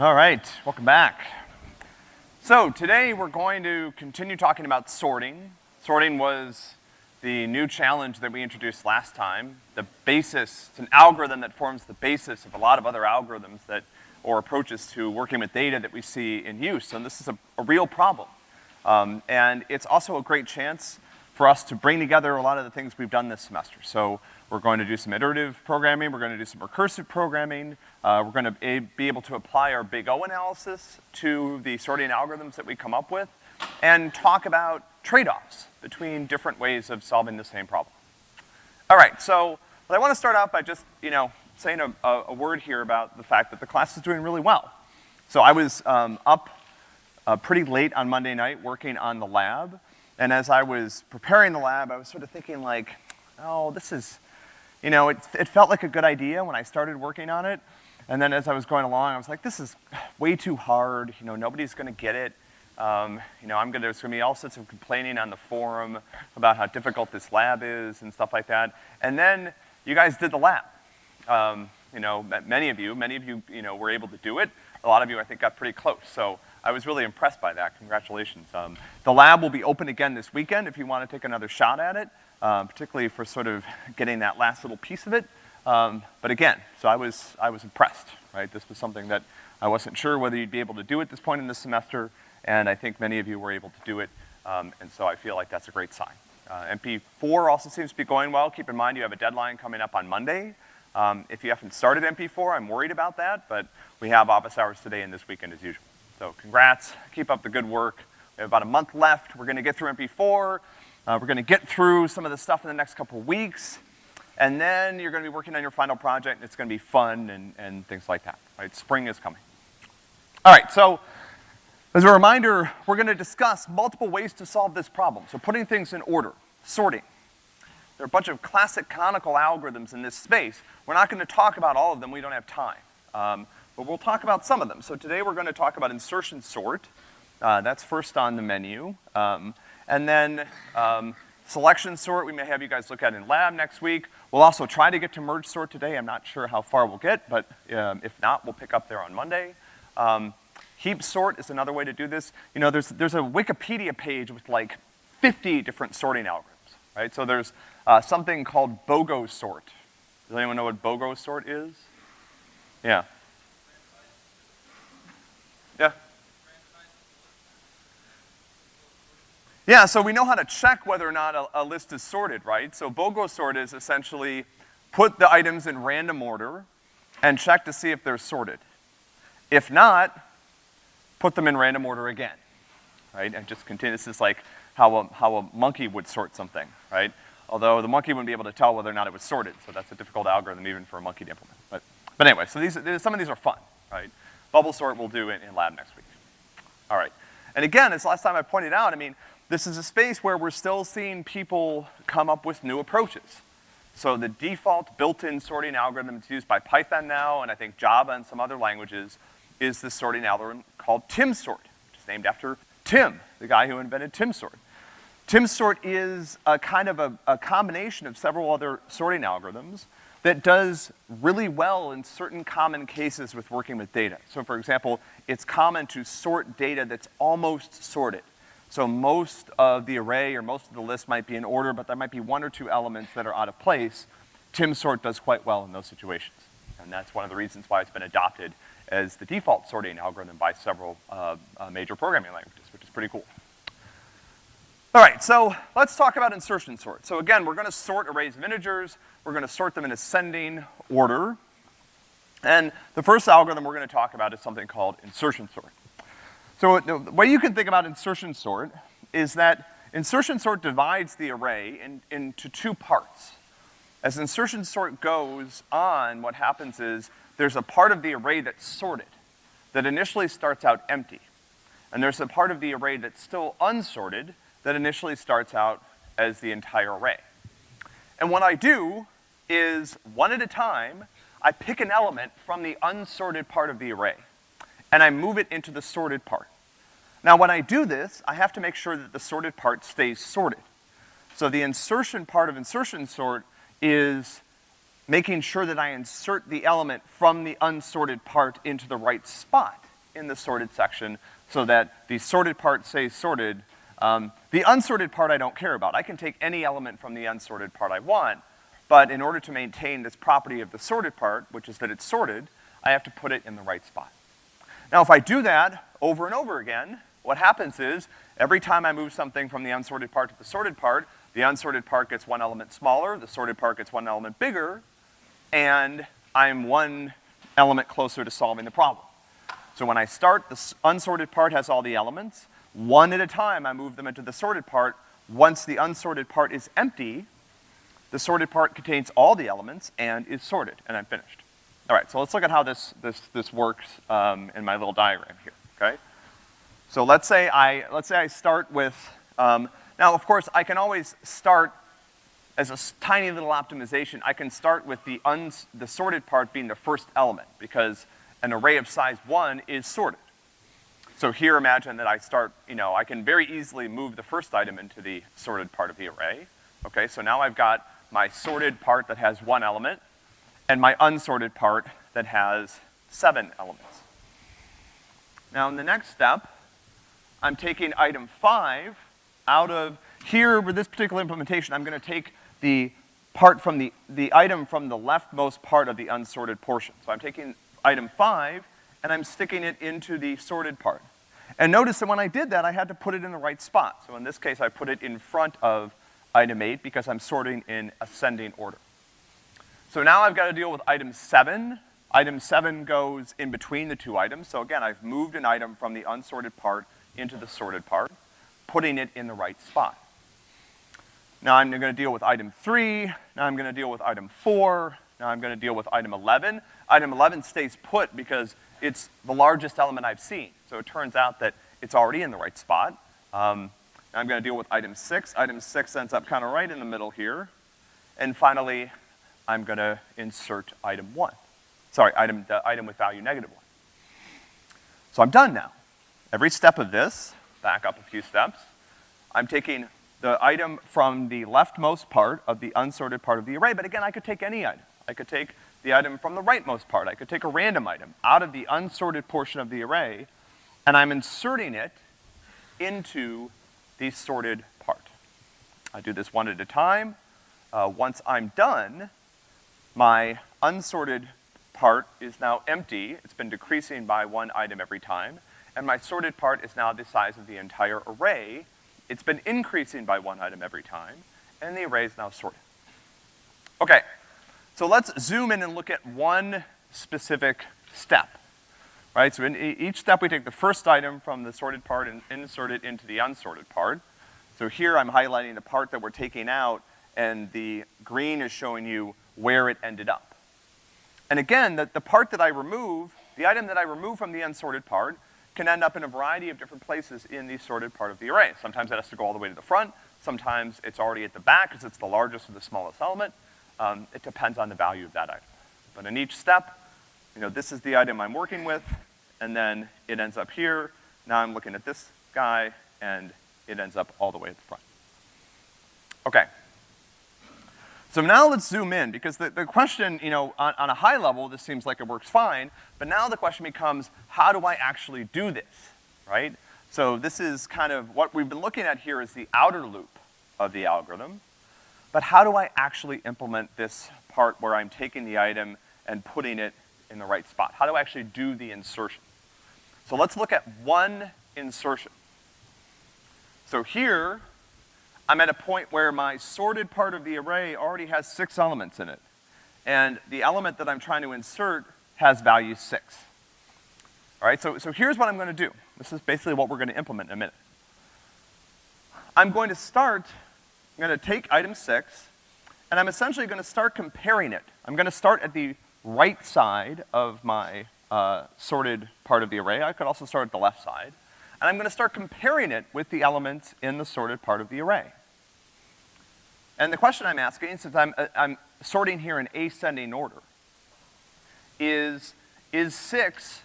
All right, welcome back. So today we're going to continue talking about sorting. Sorting was the new challenge that we introduced last time. The basis, it's an algorithm that forms the basis of a lot of other algorithms that, or approaches to working with data that we see in use. And this is a, a real problem. Um, and it's also a great chance for us to bring together a lot of the things we've done this semester. So we're going to do some iterative programming, we're gonna do some recursive programming, uh, we're gonna be able to apply our big O analysis to the sorting algorithms that we come up with, and talk about trade-offs between different ways of solving the same problem. All right, so I wanna start out by just, you know, saying a, a, a, word here about the fact that the class is doing really well. So I was um, up uh, pretty late on Monday night working on the lab, and as I was preparing the lab, I was sort of thinking like, oh, this is, you know, it, it felt like a good idea when I started working on it, and then as I was going along, I was like, this is way too hard, you know, nobody's gonna get it. Um, you know, I'm gonna, there's gonna be all sorts of complaining on the forum about how difficult this lab is and stuff like that. And then you guys did the lab. Um, you know, many of you, many of you, you know, were able to do it. A lot of you, I think, got pretty close. So I was really impressed by that. Congratulations. Um, the lab will be open again this weekend if you want to take another shot at it, um, particularly for sort of getting that last little piece of it. Um, but again, so I was, I was impressed, right? This was something that I wasn't sure whether you'd be able to do at this point in the semester, and I think many of you were able to do it, um, and so I feel like that's a great sign. Uh, MP4 also seems to be going well. Keep in mind you have a deadline coming up on Monday. Um, if you haven't started MP4, I'm worried about that, but we have office hours today and this weekend as usual. So congrats, keep up the good work. We have about a month left. We're gonna get through MP4. Uh, we're gonna get through some of the stuff in the next couple weeks. And then you're gonna be working on your final project, and it's gonna be fun and, and things like that, right? Spring is coming. All right, so as a reminder, we're gonna discuss multiple ways to solve this problem. So putting things in order, sorting. There are a bunch of classic canonical algorithms in this space. We're not gonna talk about all of them, we don't have time. Um, but we'll talk about some of them. So today we're gonna talk about insertion sort. Uh, that's first on the menu. Um, and then um, selection sort, we may have you guys look at in lab next week. We'll also try to get to merge sort today. I'm not sure how far we'll get, but um, if not, we'll pick up there on Monday. Um, heap sort is another way to do this. You know, there's, there's a Wikipedia page with like 50 different sorting algorithms, right? So there's uh, something called BOGO sort. Does anyone know what BOGO sort is? Yeah. Yeah. Yeah, so we know how to check whether or not a, a list is sorted, right? So BOGO sort is essentially put the items in random order and check to see if they're sorted. If not, put them in random order again, right? And just continue, this is like how a, how a monkey would sort something, right? Although the monkey wouldn't be able to tell whether or not it was sorted, so that's a difficult algorithm even for a monkey to implement. But, but anyway, so these, some of these are fun, right? Bubble sort we'll do in, in lab next week. All right. And again, as last time I pointed out, I mean, this is a space where we're still seeing people come up with new approaches. So the default built-in sorting algorithm that's used by Python now, and I think Java and some other languages, is this sorting algorithm called TimSort, which is named after Tim, the guy who invented TimSort. TimSort is a kind of a, a combination of several other sorting algorithms that does really well in certain common cases with working with data. So for example, it's common to sort data that's almost sorted. So most of the array or most of the list might be in order, but there might be one or two elements that are out of place. TimSort does quite well in those situations. And that's one of the reasons why it's been adopted as the default sorting algorithm by several uh, uh, major programming languages, which is pretty cool. All right, so let's talk about insertion sort. So again, we're gonna sort arrays of integers. We're gonna sort them in ascending order. And the first algorithm we're gonna talk about is something called insertion sort. So uh, the way you can think about insertion sort is that insertion sort divides the array in, into two parts. As insertion sort goes on, what happens is there's a part of the array that's sorted, that initially starts out empty. And there's a part of the array that's still unsorted, that initially starts out as the entire array. And what I do is, one at a time, I pick an element from the unsorted part of the array, and I move it into the sorted part. Now when I do this, I have to make sure that the sorted part stays sorted. So the insertion part of insertion sort is making sure that I insert the element from the unsorted part into the right spot in the sorted section so that the sorted part stays sorted. Um, the unsorted part I don't care about. I can take any element from the unsorted part I want, but in order to maintain this property of the sorted part, which is that it's sorted, I have to put it in the right spot. Now, if I do that over and over again, what happens is, every time I move something from the unsorted part to the sorted part, the unsorted part gets one element smaller, the sorted part gets one element bigger, and I'm one element closer to solving the problem. So when I start, the unsorted part has all the elements. One at a time, I move them into the sorted part. Once the unsorted part is empty, the sorted part contains all the elements and is sorted, and I'm finished. All right, so let's look at how this, this, this works um, in my little diagram here, okay? So let's say I, let's say I start with, um, now of course I can always start as a tiny little optimization, I can start with the uns, the sorted part being the first element because an array of size one is sorted. So here imagine that I start, you know, I can very easily move the first item into the sorted part of the array. Okay, so now I've got my sorted part that has one element and my unsorted part that has seven elements. Now in the next step, I'm taking item five out of, here with this particular implementation, I'm gonna take the part from the, the item from the leftmost part of the unsorted portion. So I'm taking item five, and I'm sticking it into the sorted part. And notice that when I did that, I had to put it in the right spot. So in this case, I put it in front of item eight because I'm sorting in ascending order. So now I've got to deal with item seven. Item seven goes in between the two items. So again, I've moved an item from the unsorted part into the sorted part, putting it in the right spot. Now I'm gonna deal with item three, now I'm gonna deal with item four, now I'm gonna deal with item 11. Item 11 stays put because it's the largest element I've seen. So it turns out that it's already in the right spot. Um, I'm gonna deal with item six. Item six ends up kinda right in the middle here. And finally, I'm gonna insert item one. Sorry, item, the item with value negative one. So I'm done now. Every step of this, back up a few steps, I'm taking the item from the leftmost part of the unsorted part of the array, but again, I could take any item. I could take the item from the rightmost part. I could take a random item out of the unsorted portion of the array, and I'm inserting it into the sorted part. I do this one at a time. Uh, once I'm done, my unsorted part is now empty. It's been decreasing by one item every time. And my sorted part is now the size of the entire array, it's been increasing by one item every time, and the array is now sorted. Okay, so let's zoom in and look at one specific step, right? So in each step we take the first item from the sorted part and insert it into the unsorted part. So here I'm highlighting the part that we're taking out, and the green is showing you where it ended up. And again, the, the part that I remove, the item that I remove from the unsorted part, can end up in a variety of different places in the sorted part of the array. Sometimes it has to go all the way to the front, sometimes it's already at the back because it's the largest or the smallest element. Um, it depends on the value of that item. But in each step, you know, this is the item I'm working with, and then it ends up here. Now I'm looking at this guy, and it ends up all the way at the front. Okay, so now let's zoom in, because the, the question, you know, on, on a high level, this seems like it works fine, but now the question becomes, how do I actually do this, right? So this is kind of, what we've been looking at here is the outer loop of the algorithm, but how do I actually implement this part where I'm taking the item and putting it in the right spot? How do I actually do the insertion? So let's look at one insertion. So here, I'm at a point where my sorted part of the array already has six elements in it. And the element that I'm trying to insert has value six. All right, so, so here's what I'm gonna do. This is basically what we're gonna implement in a minute. I'm going to start, I'm gonna take item six, and I'm essentially gonna start comparing it. I'm gonna start at the right side of my uh, sorted part of the array. I could also start at the left side. And I'm gonna start comparing it with the elements in the sorted part of the array. And the question I'm asking, since I'm, uh, I'm sorting here in ascending order, is, is six,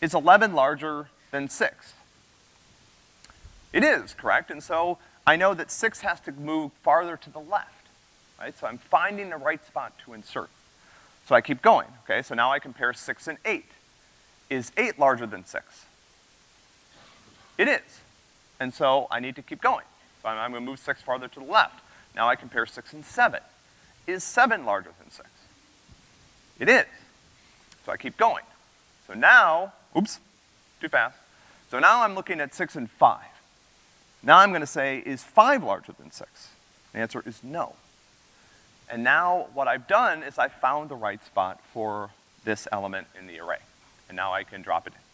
is 11 larger than six? It is, correct? And so I know that six has to move farther to the left, right? So I'm finding the right spot to insert. So I keep going, okay? So now I compare six and eight. Is eight larger than six? It is. And so I need to keep going. So I'm, I'm gonna move six farther to the left. Now I compare six and seven. Is seven larger than six? It is. So I keep going. So now, oops, too fast. So now I'm looking at six and five. Now I'm gonna say, is five larger than six? The answer is no. And now what I've done is I found the right spot for this element in the array. And now I can drop it in.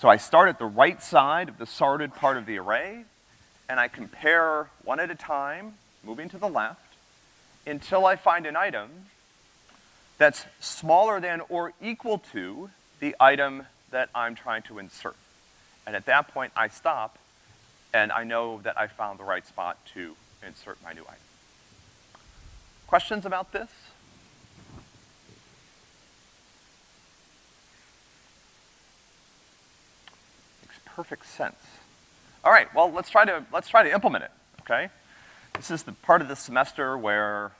So I start at the right side of the sorted part of the array, and I compare one at a time, moving to the left, until I find an item that's smaller than or equal to the item that I'm trying to insert. And at that point, I stop, and I know that I found the right spot to insert my new item. Questions about this? Makes perfect sense. All right, well, let's try to, let's try to implement it, okay? This is the part of the semester where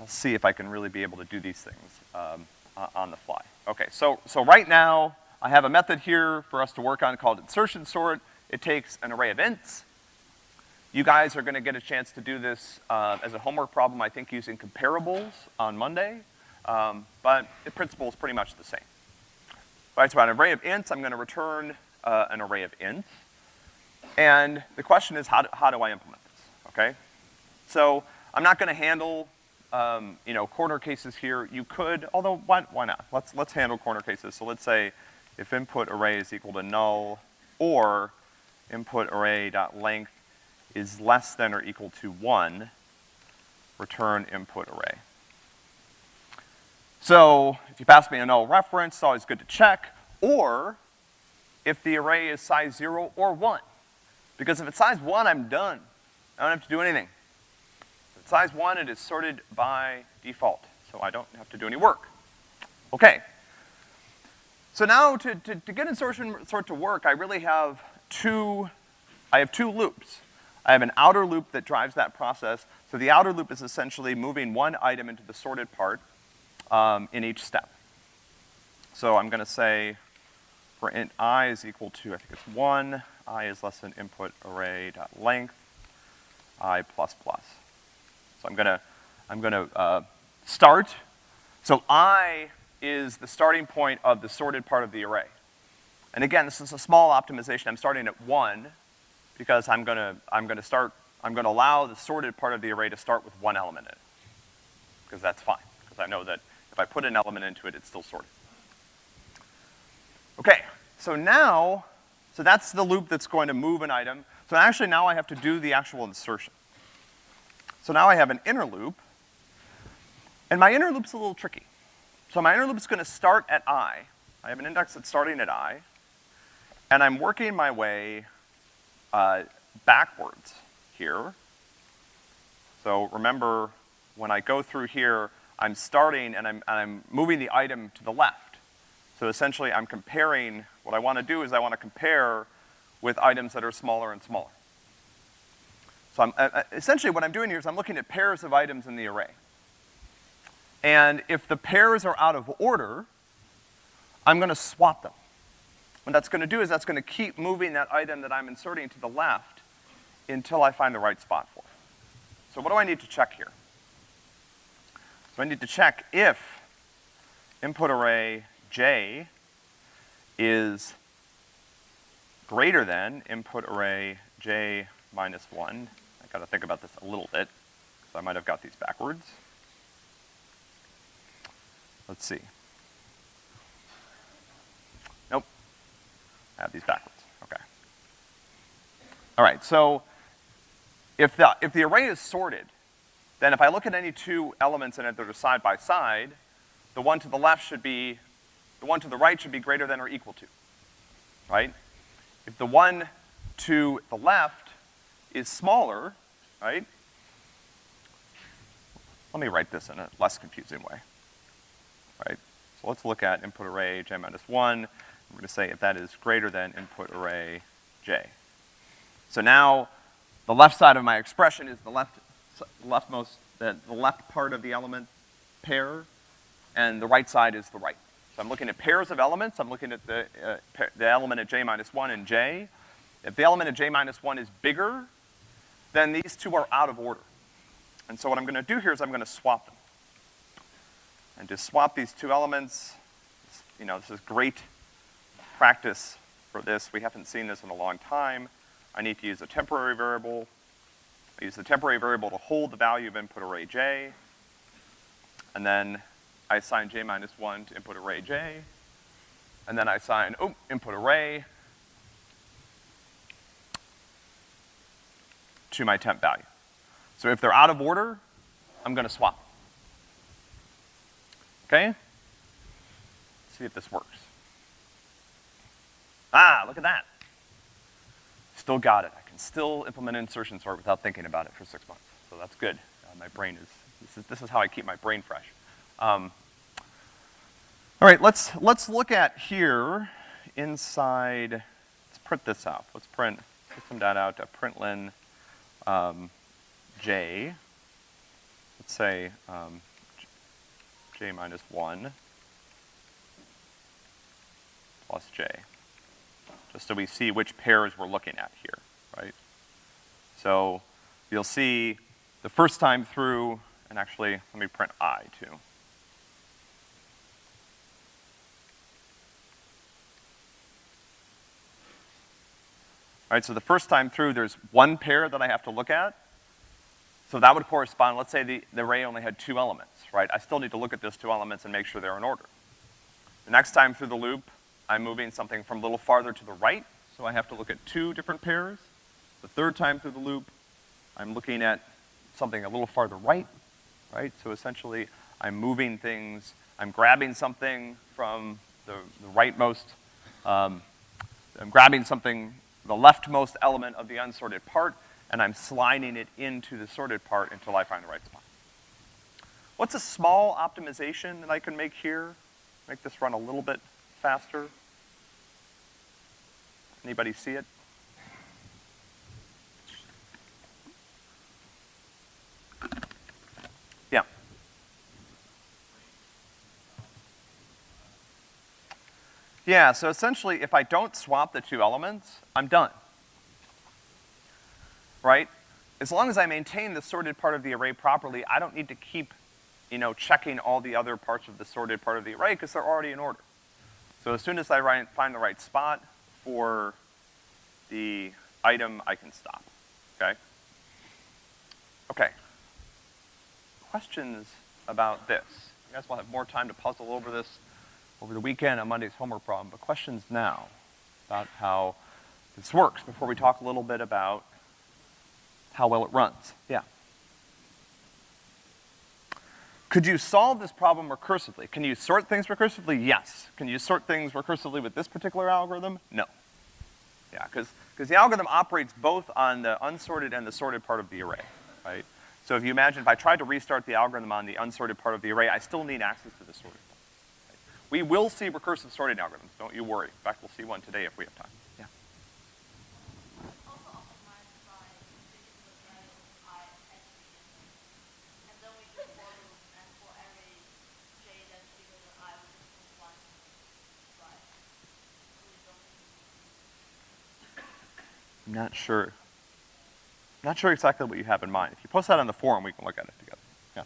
I'll see if I can really be able to do these things um, on the fly. Okay, so, so right now, I have a method here for us to work on called insertion sort. It takes an array of ints. You guys are gonna get a chance to do this uh, as a homework problem, I think using comparables on Monday, um, but the principle is pretty much the same. Right, so an array of ints, I'm gonna return uh, an array of ints. And the question is, how do, how do I implement this, okay? So, I'm not gonna handle um, you know, corner cases here, you could, although why, why not? Let's, let's handle corner cases. So let's say if input array is equal to null or input array dot length is less than or equal to one, return input array. So if you pass me a null reference, it's always good to check, or if the array is size zero or one. Because if it's size one, I'm done. I don't have to do anything. Size one, it is sorted by default, so I don't have to do any work. Okay. So now to, to, to get insertion sort to work, I really have two, I have two loops. I have an outer loop that drives that process. So the outer loop is essentially moving one item into the sorted part um, in each step. So I'm gonna say for int i is equal to, I think it's one, i is less than input array dot length, i plus plus. So I'm gonna, I'm gonna, uh, start. So I is the starting point of the sorted part of the array. And again, this is a small optimization. I'm starting at one because I'm gonna, I'm gonna start, I'm gonna allow the sorted part of the array to start with one element in it. Because that's fine, because I know that if I put an element into it, it's still sorted. Okay, so now, so that's the loop that's going to move an item. So actually now I have to do the actual insertion. So now I have an inner loop, and my inner loop's a little tricky. So my inner loop's gonna start at i. I have an index that's starting at i, and I'm working my way uh, backwards here. So remember, when I go through here, I'm starting and I'm, and I'm moving the item to the left. So essentially I'm comparing, what I wanna do is I wanna compare with items that are smaller and smaller. So I'm, uh, uh, essentially what I'm doing here is I'm looking at pairs of items in the array. And if the pairs are out of order, I'm gonna swap them. What that's gonna do is that's gonna keep moving that item that I'm inserting to the left until I find the right spot for it. So what do I need to check here? So I need to check if input array j is greater than input array j minus one I gotta think about this a little bit, because I might have got these backwards. Let's see. Nope. I have these backwards, okay. All right, so if the, if the array is sorted, then if I look at any two elements in it that are side by side, the one to the left should be, the one to the right should be greater than or equal to, right? If the one to the left is smaller, right? Let me write this in a less confusing way, right? So let's look at input array j minus one. We're gonna say if that is greater than input array j. So now, the left side of my expression is the left, leftmost, the, the left part of the element pair, and the right side is the right. So I'm looking at pairs of elements, I'm looking at the, uh, the element at j minus one and j. If the element at j minus one is bigger, then these two are out of order. And so what I'm gonna do here is I'm gonna swap them. And to swap these two elements, you know, this is great practice for this. We haven't seen this in a long time. I need to use a temporary variable. I use the temporary variable to hold the value of input array j. And then I assign j minus one to input array j. And then I assign, oh, input array to my temp value. So if they're out of order, I'm gonna swap. Okay? Let's see if this works. Ah, look at that. Still got it. I can still implement insertion sort without thinking about it for six months. So that's good. Uh, my brain is, this is, this is how I keep my brain fresh. Um, all right, let's, let's look at here inside, let's print this out. Let's print system dot out to println um, j. Let's say um, j minus one plus j just so we see which pairs we're looking at here, right? So you'll see the first time through, and actually, let me print i too. All right, so the first time through, there's one pair that I have to look at. So that would correspond, let's say the, the array only had two elements, right? I still need to look at those two elements and make sure they're in order. The next time through the loop, I'm moving something from a little farther to the right, so I have to look at two different pairs. The third time through the loop, I'm looking at something a little farther right, right? So essentially, I'm moving things, I'm grabbing something from the, the rightmost, um, I'm grabbing something, the leftmost element of the unsorted part, and I'm sliding it into the sorted part until I find the right spot. What's a small optimization that I can make here? Make this run a little bit faster? Anybody see it? Yeah. Yeah, so essentially, if I don't swap the two elements, I'm done. Right? As long as I maintain the sorted part of the array properly, I don't need to keep, you know, checking all the other parts of the sorted part of the array because they're already in order. So as soon as I write, find the right spot for the item, I can stop, okay? Okay. Questions about this? You guys will have more time to puzzle over this over the weekend on Monday's homework problem, but questions now about how this works before we talk a little bit about how well it runs. Yeah. Could you solve this problem recursively? Can you sort things recursively? Yes. Can you sort things recursively with this particular algorithm? No. Yeah, because the algorithm operates both on the unsorted and the sorted part of the array, right? So if you imagine if I tried to restart the algorithm on the unsorted part of the array, I still need access to the sorted? We will see recursive sorting algorithms, don't you worry. In fact, we'll see one today if we have time. Yeah. also optimized by particular variables I actually and then we do for loop and for every j that's bigger than i we just put one right. We don't I'm not sure. Not sure exactly what you have in mind. If you post that on the forum, we can look at it together. Yeah.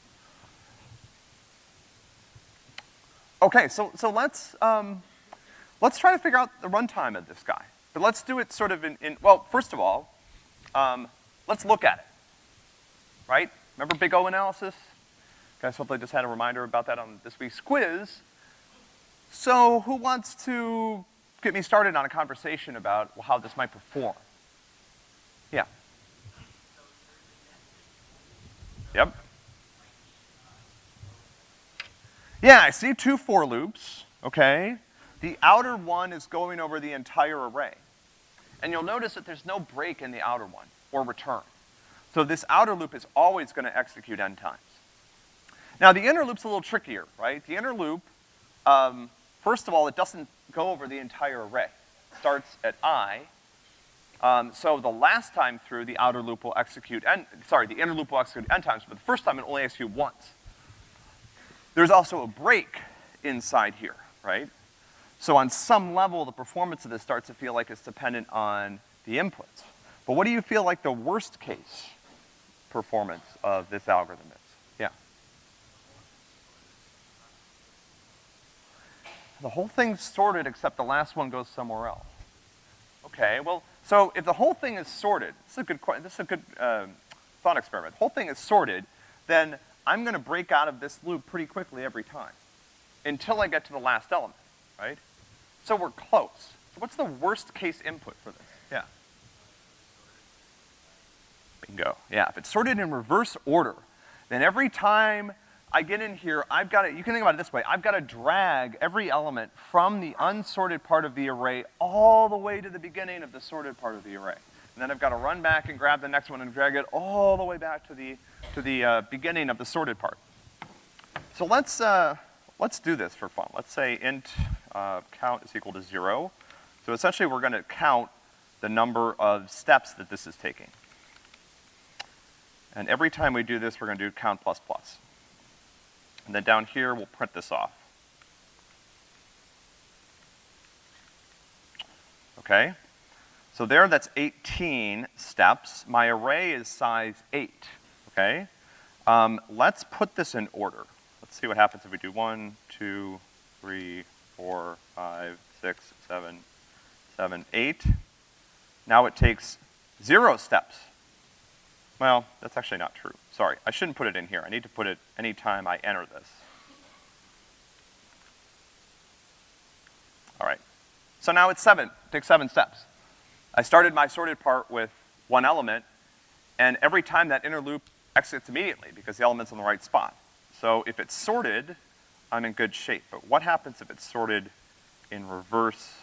Okay, so, so let's, um, let's try to figure out the runtime of this guy. But let's do it sort of in, in well, first of all, um, let's look at it. Right? Remember big O analysis? Guys hopefully just had a reminder about that on this week's quiz. So who wants to get me started on a conversation about how this might perform? Yeah. Yep. Yeah, I see two for loops, okay? The outer one is going over the entire array. And you'll notice that there's no break in the outer one, or return. So this outer loop is always gonna execute n times. Now the inner loop's a little trickier, right? The inner loop, um, first of all, it doesn't go over the entire array. It starts at i, um, so the last time through, the outer loop will execute n, sorry, the inner loop will execute n times, but the first time it only executes once. There's also a break inside here, right? So on some level, the performance of this starts to feel like it's dependent on the inputs. But what do you feel like the worst case performance of this algorithm is? Yeah. The whole thing's sorted except the last one goes somewhere else. Okay, well, so if the whole thing is sorted, this is a good, this is a good, um, thought experiment. The whole thing is sorted, then I'm gonna break out of this loop pretty quickly every time until I get to the last element, right? So we're close. So what's the worst case input for this? Yeah. Bingo. Yeah, if it's sorted in reverse order, then every time I get in here, I've got to, you can think about it this way, I've got to drag every element from the unsorted part of the array all the way to the beginning of the sorted part of the array. And then I've got to run back and grab the next one and drag it all the way back to the, to the, uh, beginning of the sorted part. So let's, uh, let's do this for fun. Let's say int, uh, count is equal to zero. So essentially we're gonna count the number of steps that this is taking. And every time we do this, we're gonna do count plus plus. And then down here, we'll print this off. Okay? So there, that's 18 steps. My array is size eight, okay? Um, let's put this in order. Let's see what happens if we do one, two, three, four, five, six, seven, seven, eight. Now it takes zero steps. Well, that's actually not true. Sorry, I shouldn't put it in here. I need to put it anytime I enter this. All right. So now it's seven, it takes seven steps. I started my sorted part with one element, and every time that inner loop exits immediately because the element's in the right spot. So if it's sorted, I'm in good shape. But what happens if it's sorted in reverse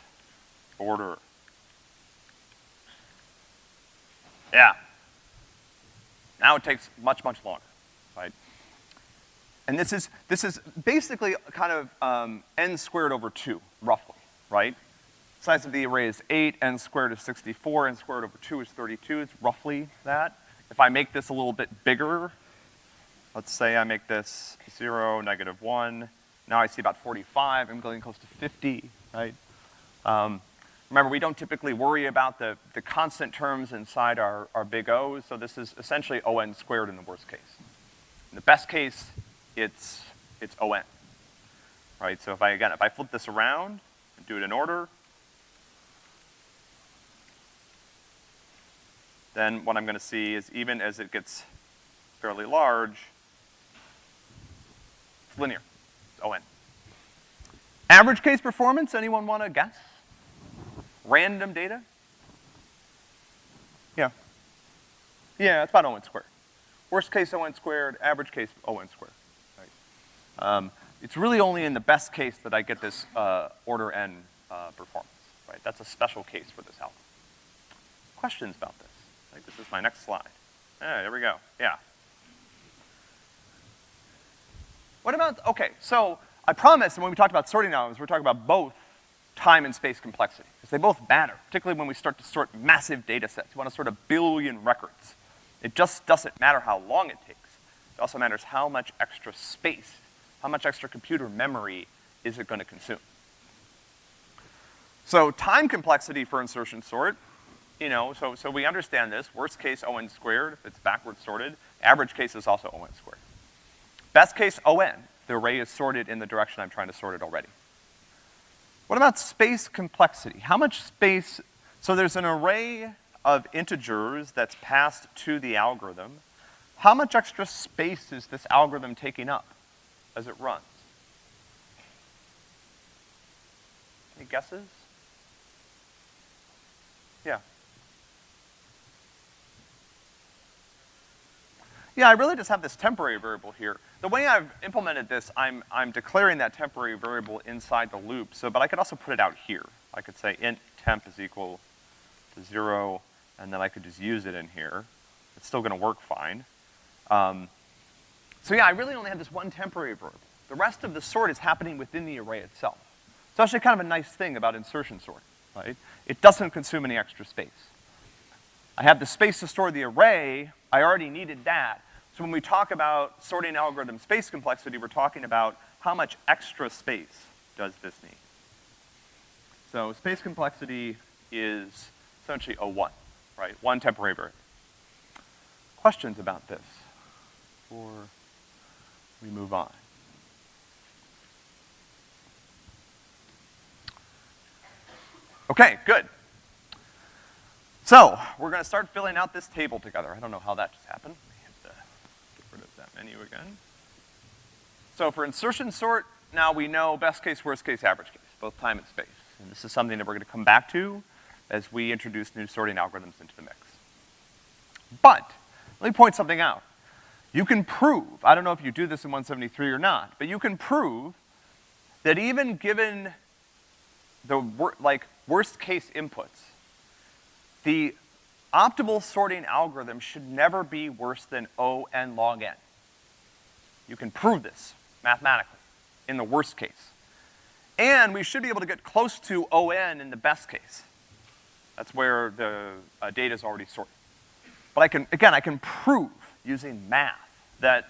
order? Yeah. Now it takes much, much longer, right? And this is, this is basically kind of um, n squared over two, roughly, right? Size of the array is eight, n squared is sixty-four, n squared over two is thirty-two, it's roughly that. If I make this a little bit bigger, let's say I make this zero, negative one, now I see about forty-five, I'm getting close to fifty, right? Um, remember, we don't typically worry about the, the constant terms inside our, our big O's, so this is essentially O(n) squared in the worst case. In the best case, it's, it's O(n), right? So if I, again, if I flip this around and do it in order, then what I'm gonna see is even as it gets fairly large, it's linear, it's O(n). Average case performance, anyone wanna guess? Random data? Yeah. Yeah, it's about O(n) squared. Worst case O(n) squared, average case O(n) squared, right? Um, it's really only in the best case that I get this, uh, order n, uh, performance, right? That's a special case for this algorithm. Questions about this? Like, this is my next slide. Yeah, there we go, yeah. What about, okay, so I promise, and when we talked about sorting algorithms, we're talking about both time and space complexity, because they both matter, particularly when we start to sort massive data sets. You want to sort a billion records. It just doesn't matter how long it takes. It also matters how much extra space, how much extra computer memory is it gonna consume. So time complexity for insertion sort, you know, so, so we understand this. Worst case O(n) squared, if it's backward sorted. Average case is also O(n) squared. Best case O(n), the array is sorted in the direction I'm trying to sort it already. What about space complexity? How much space, so there's an array of integers that's passed to the algorithm. How much extra space is this algorithm taking up as it runs? Any guesses? Yeah. Yeah, I really just have this temporary variable here. The way I've implemented this, I'm, I'm declaring that temporary variable inside the loop, so, but I could also put it out here. I could say int temp is equal to zero, and then I could just use it in here. It's still gonna work fine. Um, so yeah, I really only have this one temporary variable. The rest of the sort is happening within the array itself. It's actually kind of a nice thing about insertion sort, right? It doesn't consume any extra space. I have the space to store the array, I already needed that, So when we talk about sorting algorithm space complexity, we're talking about how much extra space does this need. So space complexity is essentially a one, right? One temporary variable. Questions about this before we move on? Okay, good. So, we're gonna start filling out this table together. I don't know how that just happened. Let me hit the, get rid of that menu again. So for insertion sort, now we know best case, worst case, average case, both time and space. And this is something that we're gonna come back to as we introduce new sorting algorithms into the mix. But, let me point something out. You can prove, I don't know if you do this in 173 or not, but you can prove that even given the wor- like worst case inputs, the optimal sorting algorithm should never be worse than O n log n. You can prove this mathematically in the worst case. And we should be able to get close to O n in the best case. That's where the uh, data is already sorted. But I can, again, I can prove using math that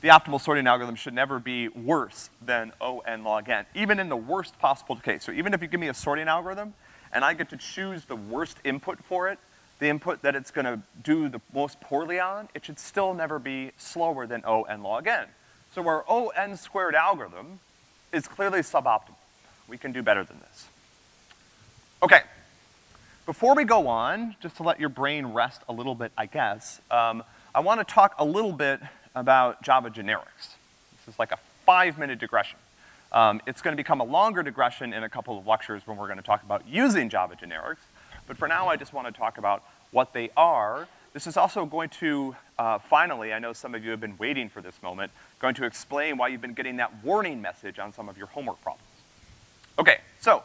the optimal sorting algorithm should never be worse than O n log n, even in the worst possible case. So even if you give me a sorting algorithm, and I get to choose the worst input for it, the input that it's gonna do the most poorly on, it should still never be slower than O n log n. So our O n squared algorithm is clearly suboptimal. We can do better than this. Okay. Before we go on, just to let your brain rest a little bit, I guess, um, I wanna talk a little bit about Java generics. This is like a five-minute digression. Um, it's gonna become a longer digression in a couple of lectures when we're gonna talk about using Java generics, but for now I just wanna talk about what they are. This is also going to, uh, finally, I know some of you have been waiting for this moment, going to explain why you've been getting that warning message on some of your homework problems. Okay, so,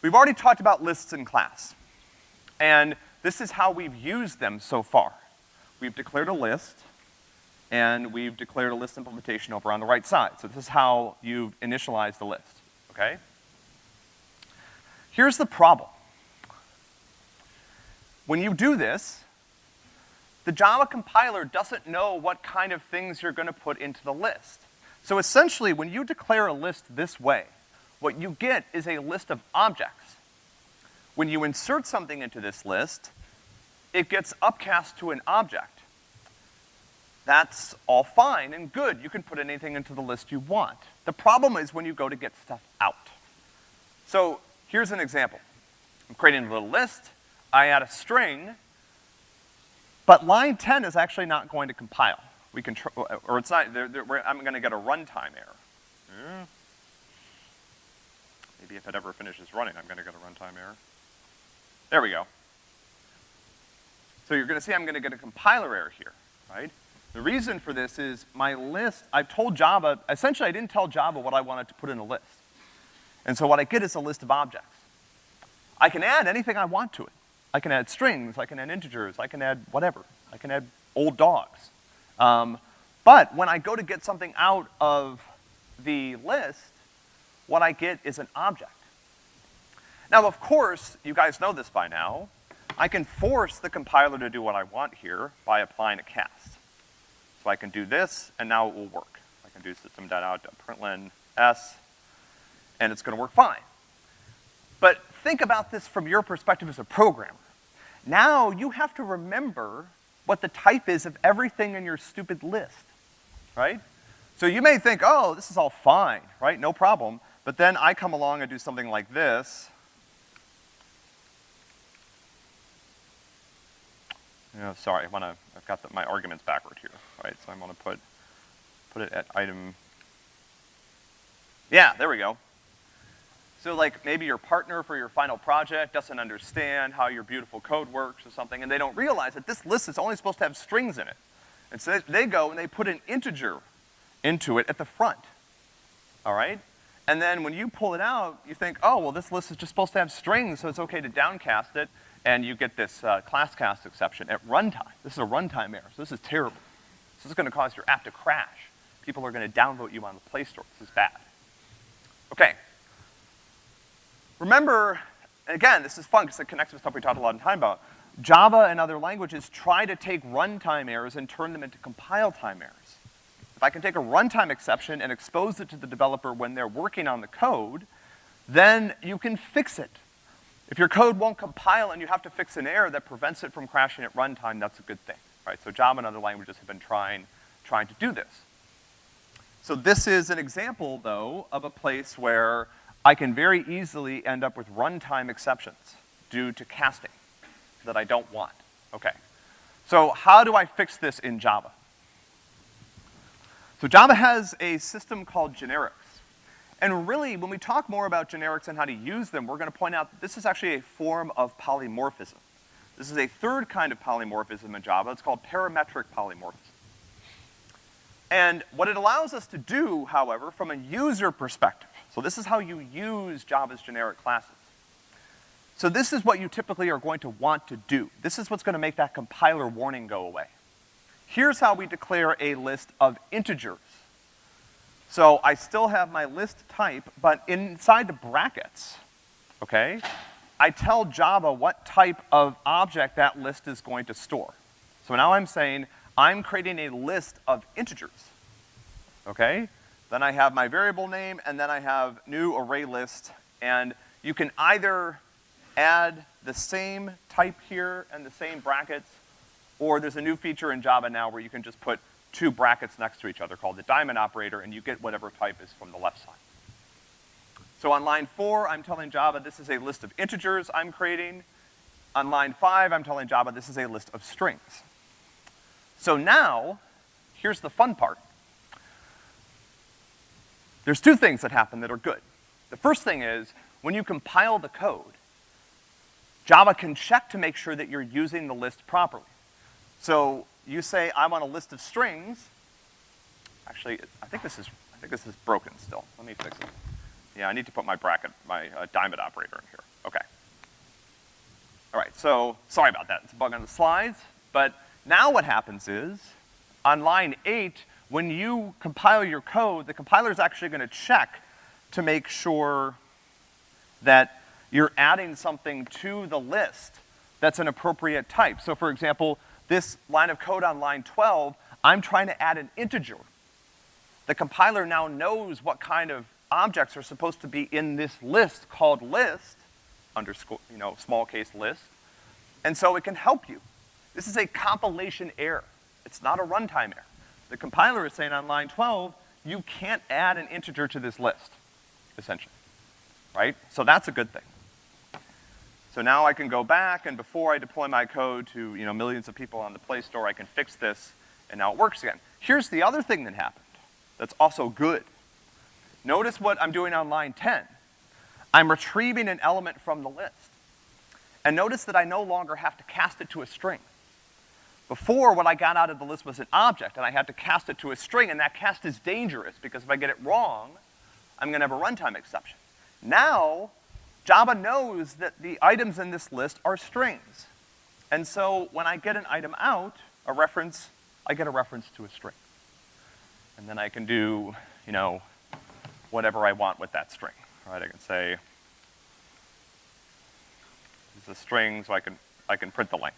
we've already talked about lists in class. And this is how we've used them so far. We've declared a list, and we've declared a list implementation over on the right side. So this is how you've initialized the list, okay? Here's the problem. When you do this, the Java compiler doesn't know what kind of things you're gonna put into the list. So essentially, when you declare a list this way, what you get is a list of objects. When you insert something into this list, it gets upcast to an object. That's all fine and good. You can put anything into the list you want. The problem is when you go to get stuff out. So, here's an example. I'm creating a little list, I add a string, but line 10 is actually not going to compile. We can, tr- or it's not, they're, they're, I'm gonna get a runtime error. Hmm. Maybe if it ever finishes running, I'm gonna get a runtime error. There we go. So you're gonna see I'm gonna get a compiler error here, right? The reason for this is my list, I've told Java, essentially I didn't tell Java what I wanted to put in a list. And so what I get is a list of objects. I can add anything I want to it. I can add strings, I can add integers, I can add whatever. I can add old dogs. Um, but when I go to get something out of the list, what I get is an object. Now, of course, you guys know this by now, I can force the compiler to do what I want here by applying a cast. So I can do this, and now it will work. I can do system.out.println s, and it's gonna work fine. But think about this from your perspective as a programmer. Now you have to remember what the type is of everything in your stupid list, right? So you may think, oh, this is all fine, right? No problem. But then I come along and do something like this. Yeah, sorry, I wanna, I've got the, my arguments backward here, right? So I'm gonna put, put it at item, yeah, there we go. So like maybe your partner for your final project doesn't understand how your beautiful code works or something, and they don't realize that this list is only supposed to have strings in it. And so they, go and they put an integer into it at the front, all right? And then when you pull it out, you think, oh, well, this list is just supposed to have strings, so it's okay to downcast it, and you get this uh, class cast exception at runtime. This is a runtime error, so this is terrible. This is gonna cause your app to crash. People are gonna downvote you on the Play Store. This is bad. Okay. Remember, again, this is fun because it connects with stuff we talked a lot of time about. Java and other languages try to take runtime errors and turn them into compile time errors. If I can take a runtime exception and expose it to the developer when they're working on the code, then you can fix it. If your code won't compile and you have to fix an error that prevents it from crashing at runtime, that's a good thing, right? So Java and other languages have been trying, trying to do this. So this is an example, though, of a place where I can very easily end up with runtime exceptions due to casting that I don't want. Okay. So how do I fix this in Java? So Java has a system called generics. And really, when we talk more about generics and how to use them, we're gonna point out that this is actually a form of polymorphism. This is a third kind of polymorphism in Java. It's called parametric polymorphism. And what it allows us to do, however, from a user perspective, so this is how you use Java's generic classes. So this is what you typically are going to want to do. This is what's gonna make that compiler warning go away. Here's how we declare a list of integers. So I still have my list type, but inside the brackets, okay, I tell Java what type of object that list is going to store. So now I'm saying, I'm creating a list of integers, okay? Then I have my variable name, and then I have new array list, and you can either add the same type here and the same brackets, or there's a new feature in Java now where you can just put two brackets next to each other called the diamond operator, and you get whatever type is from the left side. So on line four, I'm telling Java this is a list of integers I'm creating. On line five, I'm telling Java this is a list of strings. So now, here's the fun part. There's two things that happen that are good. The first thing is, when you compile the code, Java can check to make sure that you're using the list properly. So you say, I want a list of strings. Actually, I think this is, I think this is broken still. Let me fix it. Yeah, I need to put my bracket, my uh, diamond operator in here. Okay. All right, so sorry about that. It's a bug on the slides. But now what happens is, on line eight, when you compile your code, the compiler is actually gonna check to make sure that you're adding something to the list that's an appropriate type. So for example, this line of code on line 12, I'm trying to add an integer. The compiler now knows what kind of objects are supposed to be in this list called list, underscore, you know, small case list, and so it can help you. This is a compilation error. It's not a runtime error. The compiler is saying on line 12, you can't add an integer to this list, essentially, right? So that's a good thing. So now I can go back, and before I deploy my code to, you know, millions of people on the Play Store, I can fix this, and now it works again. Here's the other thing that happened that's also good. Notice what I'm doing on line 10. I'm retrieving an element from the list. And notice that I no longer have to cast it to a string. Before, what I got out of the list was an object, and I had to cast it to a string, and that cast is dangerous, because if I get it wrong, I'm gonna have a runtime exception. Now, Java knows that the items in this list are strings. And so when I get an item out, a reference, I get a reference to a string. And then I can do, you know, whatever I want with that string, right? I can say, it's a string, so I can, I can print the length?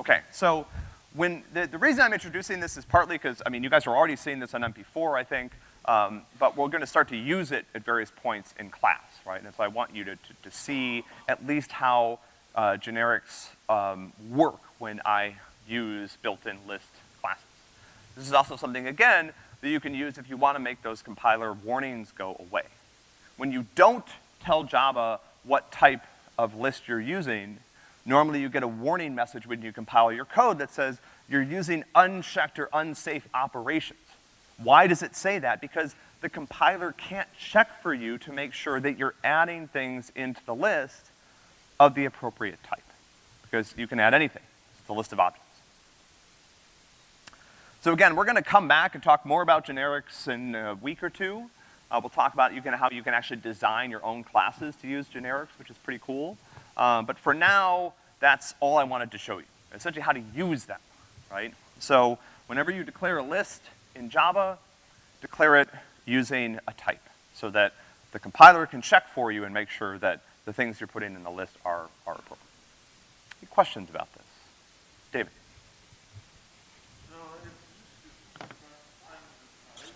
Okay, so when, the, the reason I'm introducing this is partly because, I mean, you guys are already seeing this on MP4, I think, um, but we're gonna start to use it at various points in class, right? And so I want you to, to, to see at least how uh, generics um, work when I use built-in list classes. This is also something, again, that you can use if you wanna make those compiler warnings go away. When you don't tell Java what type of list you're using, normally you get a warning message when you compile your code that says you're using unchecked or unsafe operations. Why does it say that? Because the compiler can't check for you to make sure that you're adding things into the list of the appropriate type. Because you can add anything. It's a list of objects. So again, we're gonna come back and talk more about generics in a week or two. Uh, we'll talk about you can, how you can actually design your own classes to use generics, which is pretty cool. Um, but for now, that's all I wanted to show you. Essentially how to use them, right? So whenever you declare a list, in Java, declare it using a type so that the compiler can check for you and make sure that the things you're putting in the list are, are appropriate. Any questions about this? David? No, it's just I'm surprised.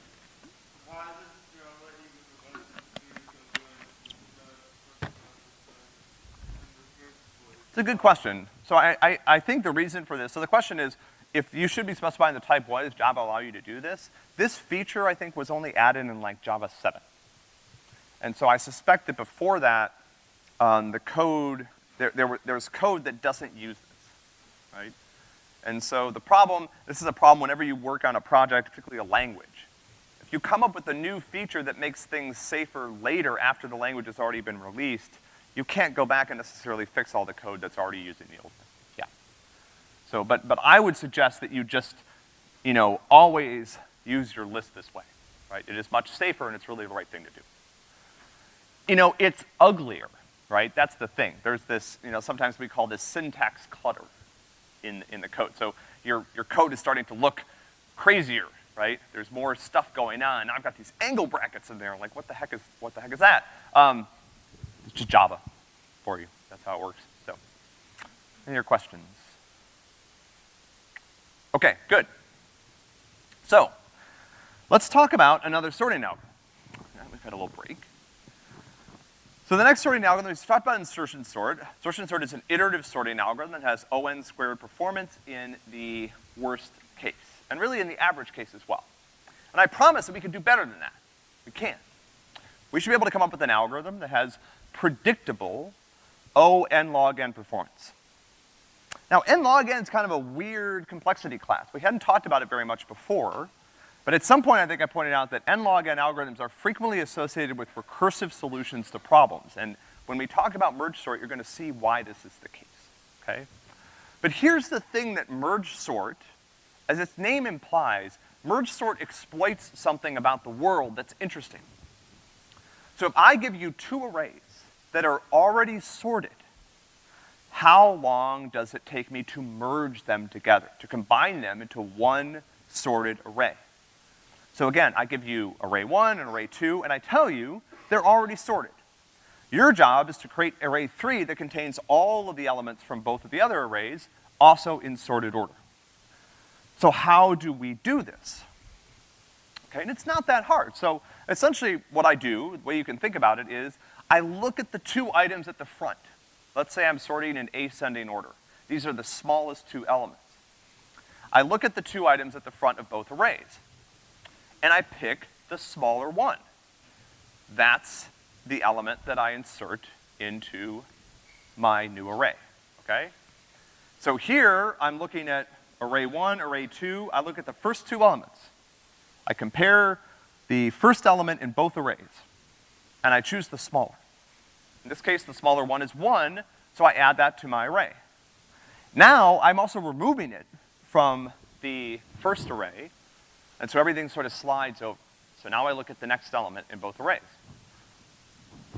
Why does Java even want to use the in the first place? It's a good question. So I, I, I think the reason for this, so the question is, if you should be specifying the type, why does Java allow you to do this? This feature, I think, was only added in like Java 7. And so I suspect that before that, um, the code, there, there, were, there was code that doesn't use this, right? And so the problem, this is a problem whenever you work on a project, particularly a language. If you come up with a new feature that makes things safer later after the language has already been released, you can't go back and necessarily fix all the code that's already using the old one. Yeah. So, but, but I would suggest that you just, you know, always use your list this way, right? It is much safer and it's really the right thing to do. You know, it's uglier, right? That's the thing. There's this, you know, sometimes we call this syntax clutter in, in the code. So your, your code is starting to look crazier, right? There's more stuff going on. I've got these angle brackets in there. Like, what the heck is, what the heck is that? Um, it's just Java for you. That's how it works. So, any other questions? Okay, good. So, let's talk about another sorting algorithm. We've had a little break. So the next sorting algorithm is talked about insertion sort. Insertion sort is an iterative sorting algorithm that has ON squared performance in the worst case, and really in the average case as well. And I promise that we can do better than that. We can. We should be able to come up with an algorithm that has predictable O n log n performance. Now, n log n is kind of a weird complexity class. We hadn't talked about it very much before, but at some point I think I pointed out that n log n algorithms are frequently associated with recursive solutions to problems. And when we talk about merge sort, you're gonna see why this is the case, okay? But here's the thing that merge sort, as its name implies, merge sort exploits something about the world that's interesting. So if I give you two arrays that are already sorted, how long does it take me to merge them together, to combine them into one sorted array? So again, I give you array one and array two, and I tell you they're already sorted. Your job is to create array three that contains all of the elements from both of the other arrays, also in sorted order. So how do we do this? Okay, and it's not that hard. So essentially what I do, the way you can think about it is, I look at the two items at the front. Let's say I'm sorting in ascending order. These are the smallest two elements. I look at the two items at the front of both arrays, and I pick the smaller one. That's the element that I insert into my new array, okay? So here, I'm looking at array one, array two, I look at the first two elements. I compare the first element in both arrays, and I choose the smaller. In this case, the smaller one is one, so I add that to my array. Now, I'm also removing it from the first array, and so everything sort of slides over. So now I look at the next element in both arrays.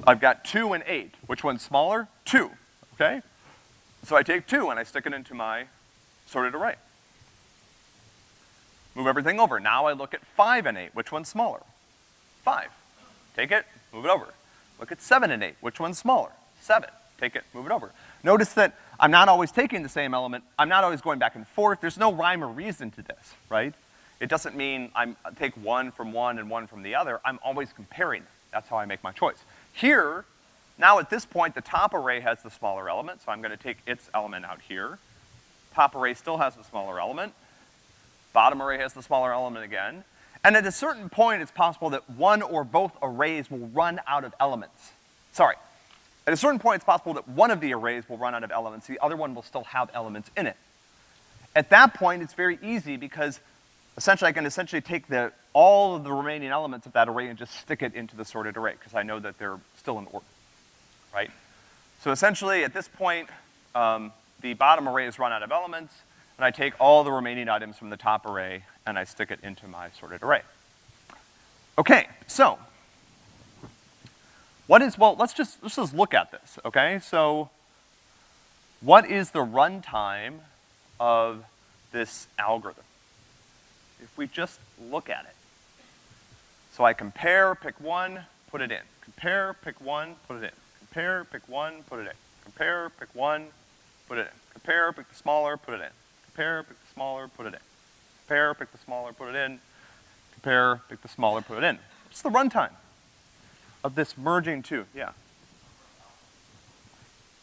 I've got two and eight. Which one's smaller? Two, okay? So I take two and I stick it into my sorted array. Move everything over. Now I look at five and eight. Which one's smaller? Five. Take it, move it over. Look at seven and eight. Which one's smaller? Seven. Take it, move it over. Notice that I'm not always taking the same element. I'm not always going back and forth. There's no rhyme or reason to this, right? It doesn't mean I'm, I take one from one and one from the other. I'm always comparing. That's how I make my choice. Here, now at this point, the top array has the smaller element, so I'm gonna take its element out here. Top array still has the smaller element. Bottom array has the smaller element again. And at a certain point, it's possible that one or both arrays will run out of elements. Sorry. At a certain point, it's possible that one of the arrays will run out of elements, the other one will still have elements in it. At that point, it's very easy because essentially I can essentially take the, all of the remaining elements of that array and just stick it into the sorted array, because I know that they're still in order, right? So essentially, at this point, um, the bottom array has run out of elements, and I take all the remaining items from the top array and I stick it into my sorted array. Okay, so, what is, well, let's just, let's just look at this, okay? So, what is the runtime of this algorithm? If we just look at it. So I compare, pick one, put it in. Compare, pick one, put it in. Compare, pick one, put it in. Compare, pick one, put it in. Compare, pick the smaller, put it in. Compare, pick the smaller, put it in. Compare, pick the smaller, put it in. Compare, pick the smaller, put it in. What's the runtime of this merging two? Yeah.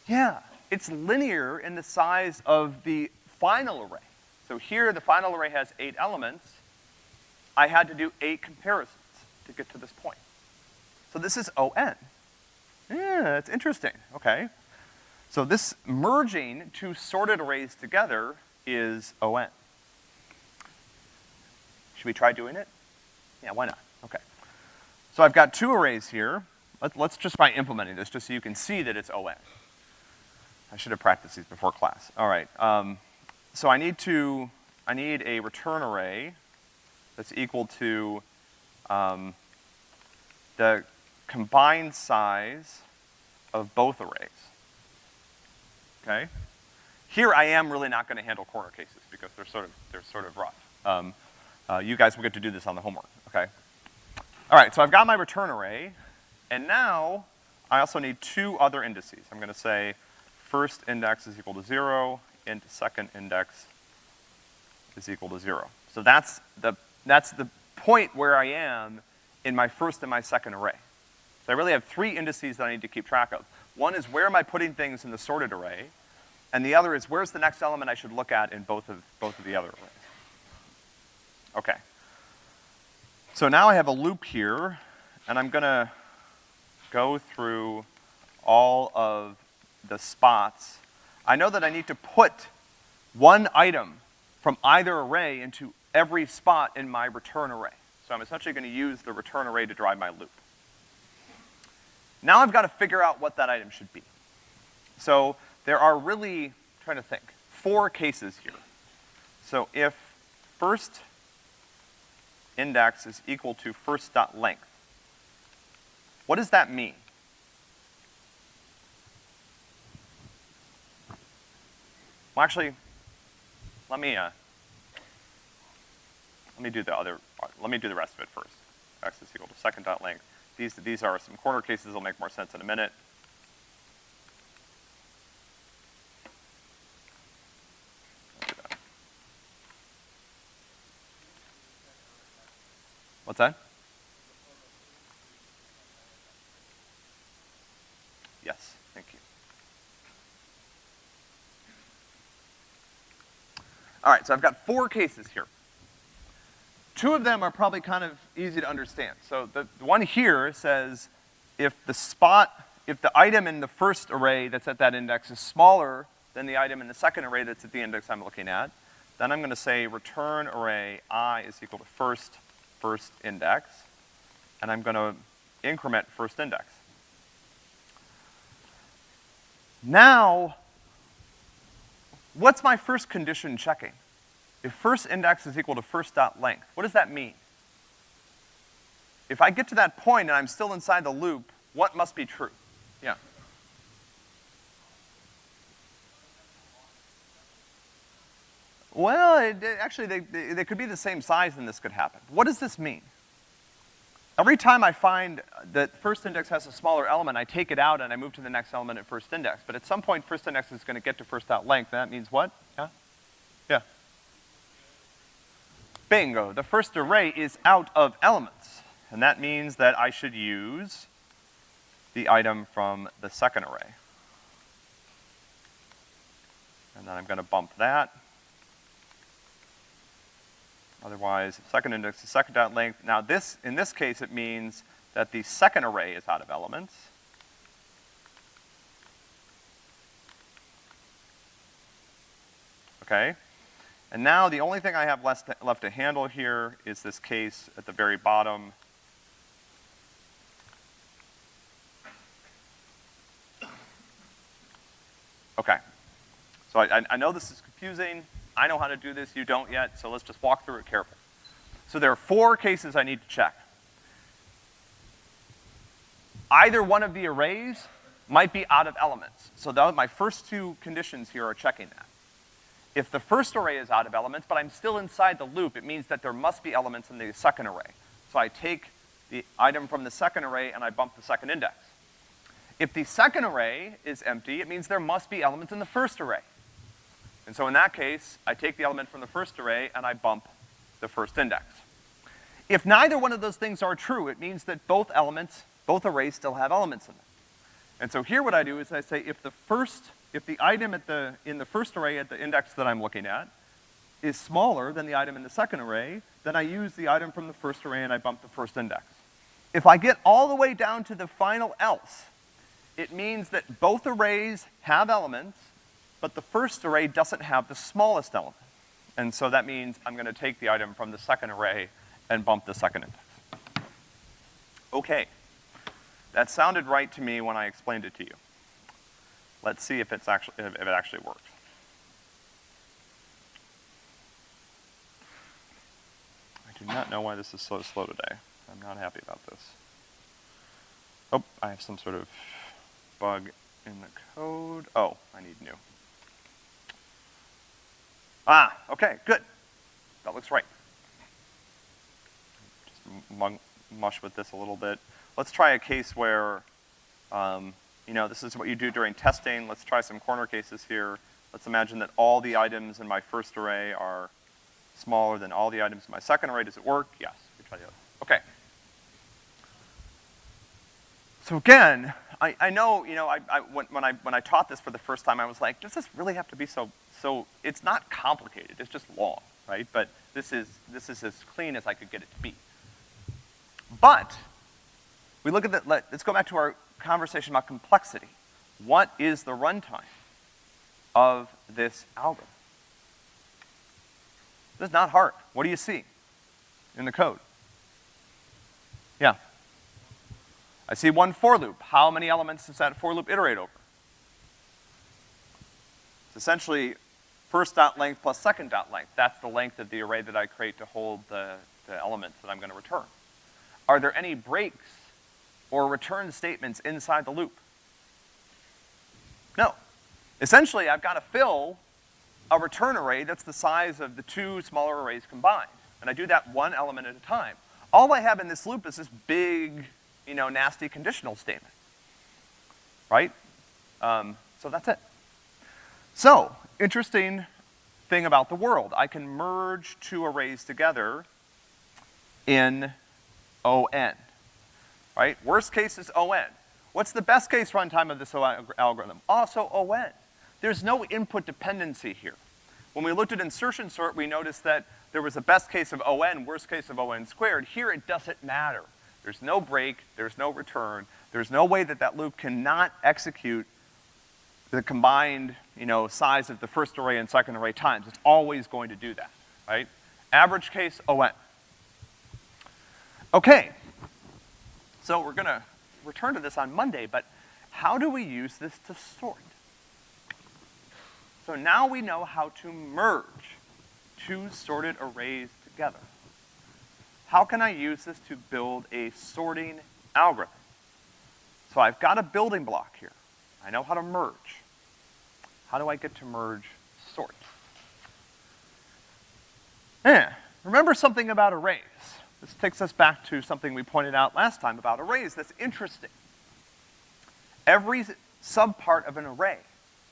Yeah, it's linear in the size of the final array. So here, the final array has eight elements. I had to do eight comparisons to get to this point. So this is ON. Yeah, that's interesting, okay. So this merging two sorted arrays together is ON. Should we try doing it? Yeah, why not? Okay. So I've got two arrays here. Let, let's just try implementing this just so you can see that it's ON. I should have practiced these before class. All right, um, so I need to, I need a return array that's equal to, um, the combined size of both arrays. Okay? Here I am really not gonna handle corner cases because they're sort of, they're sort of rough. Um, uh, you guys will get to do this on the homework, okay? All right, so I've got my return array, and now I also need two other indices. I'm gonna say first index is equal to zero, and second index is equal to zero. So that's the, that's the point where I am in my first and my second array. So I really have three indices that I need to keep track of. One is where am I putting things in the sorted array, and the other is where's the next element I should look at in both of, both of the other arrays. Okay. So now I have a loop here, and I'm gonna go through all of the spots. I know that I need to put one item from either array into every spot in my return array. So I'm essentially gonna use the return array to drive my loop. Now I've gotta figure out what that item should be. So there are really, trying to think, four cases here. So if first index is equal to first dot length, what does that mean? Well, actually, let me, uh, let me do the other, let me do the rest of it first. X is equal to second dot length. These, these are some corner cases that'll make more sense in a minute. What's that? Yes, thank you. All right, so I've got four cases here. Two of them are probably kind of easy to understand. So the, the one here says if the spot, if the item in the first array that's at that index is smaller than the item in the second array that's at the index I'm looking at, then I'm gonna say return array i is equal to first, first index, and I'm gonna increment first index. Now, what's my first condition checking? If first index is equal to first dot length, what does that mean? If I get to that point and I'm still inside the loop, what must be true? Yeah. Well, it, it- actually, they, they, they could be the same size and this could happen. What does this mean? Every time I find that first index has a smaller element, I take it out and I move to the next element at first index. But at some point, first index is gonna get to first dot length, and that means what? Yeah? Yeah. Bingo, the first array is out of elements. And that means that I should use the item from the second array. And then I'm gonna bump that. Otherwise, second index is second dot length. Now this, in this case, it means that the second array is out of elements. Okay? And now the only thing I have left to, left to handle here is this case at the very bottom. Okay. So I, I- I know this is confusing. I know how to do this, you don't yet, so let's just walk through it carefully. So there are four cases I need to check. Either one of the arrays might be out of elements. So my first two conditions here are checking that. If the first array is out of elements, but I'm still inside the loop, it means that there must be elements in the second array. So I take the item from the second array and I bump the second index. If the second array is empty, it means there must be elements in the first array. And so in that case, I take the element from the first array and I bump the first index. If neither one of those things are true, it means that both elements, both arrays still have elements in them. And so here what I do is I say if the first, if the item at the, in the first array at the index that I'm looking at is smaller than the item in the second array, then I use the item from the first array and I bump the first index. If I get all the way down to the final else, it means that both arrays have elements, but the first array doesn't have the smallest element. And so that means I'm gonna take the item from the second array and bump the second index. Okay. That sounded right to me when I explained it to you. Let's see if it's actually, if it actually works. I do not know why this is so slow today. I'm not happy about this. Oh, I have some sort of bug in the code. Oh, I need new. Ah, okay, good. That looks right. Just mush with this a little bit. Let's try a case where, um, you know, this is what you do during testing. Let's try some corner cases here. Let's imagine that all the items in my first array are smaller than all the items in my second array. Does it work? Yes. We try the. Okay. So again, I, I know, you know, I, I, when, when I, when I taught this for the first time, I was like, does this really have to be so, so, it's not complicated, it's just long, right? But this is, this is as clean as I could get it to be. But, we look at the, let, let's go back to our conversation about complexity. What is the runtime of this algorithm? This is not hard. What do you see in the code? Yeah. I see one for loop. How many elements does that for loop iterate over? It's essentially first dot length plus second dot length. That's the length of the array that I create to hold the, the elements that I'm gonna return. Are there any breaks or return statements inside the loop? No. Essentially, I've gotta fill a return array that's the size of the two smaller arrays combined. And I do that one element at a time. All I have in this loop is this big, you know, nasty conditional statement. Right? Um, so that's it. So, interesting thing about the world. I can merge two arrays together in ON. Right? Worst case is ON. What's the best case runtime of this algorithm? Also ON. There's no input dependency here. When we looked at insertion sort, we noticed that there was a best case of ON, worst case of ON squared. Here it doesn't matter. There's no break, there's no return, there's no way that that loop cannot execute the combined, you know, size of the first array and second array times. It's always going to do that, right? Average case ON. Okay. So we're gonna return to this on Monday, but how do we use this to sort? So now we know how to merge two sorted arrays together. How can I use this to build a sorting algorithm? So I've got a building block here. I know how to merge. How do I get to merge sort? Eh, remember something about arrays. This takes us back to something we pointed out last time about arrays that's interesting. Every subpart of an array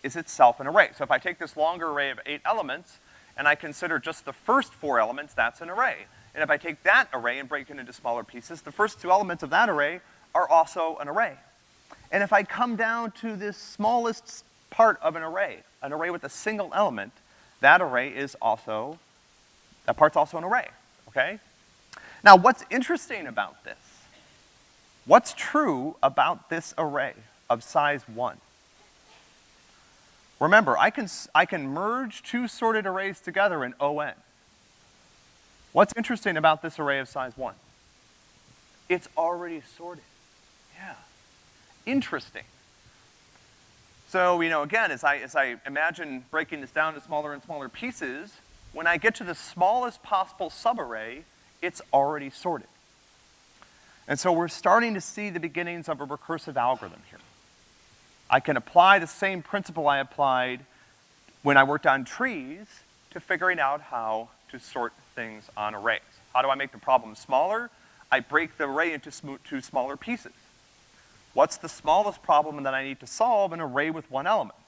is itself an array. So if I take this longer array of eight elements, and I consider just the first four elements, that's an array. And if I take that array and break it into smaller pieces, the first two elements of that array are also an array. And if I come down to this smallest part of an array, an array with a single element, that array is also, that part's also an array, okay? Now, what's interesting about this? What's true about this array of size one? Remember, I can, I can merge two sorted arrays together in ON. What's interesting about this array of size one? It's already sorted. Yeah. Interesting. So, you know, again, as I, as I imagine breaking this down to smaller and smaller pieces, when I get to the smallest possible subarray, it's already sorted. And so we're starting to see the beginnings of a recursive algorithm here. I can apply the same principle I applied when I worked on trees to figuring out how to sort things on arrays. How do I make the problem smaller? I break the array into two smaller pieces. What's the smallest problem that I need to solve an array with one element?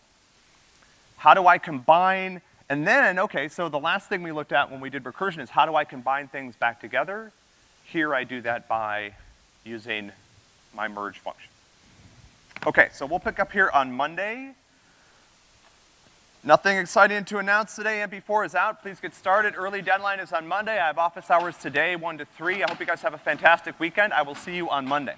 How do I combine, and then, okay, so the last thing we looked at when we did recursion is how do I combine things back together? Here I do that by using my merge function. Okay, so we'll pick up here on Monday. Nothing exciting to announce today. MP4 is out. Please get started. Early deadline is on Monday. I have office hours today, 1 to 3. I hope you guys have a fantastic weekend. I will see you on Monday.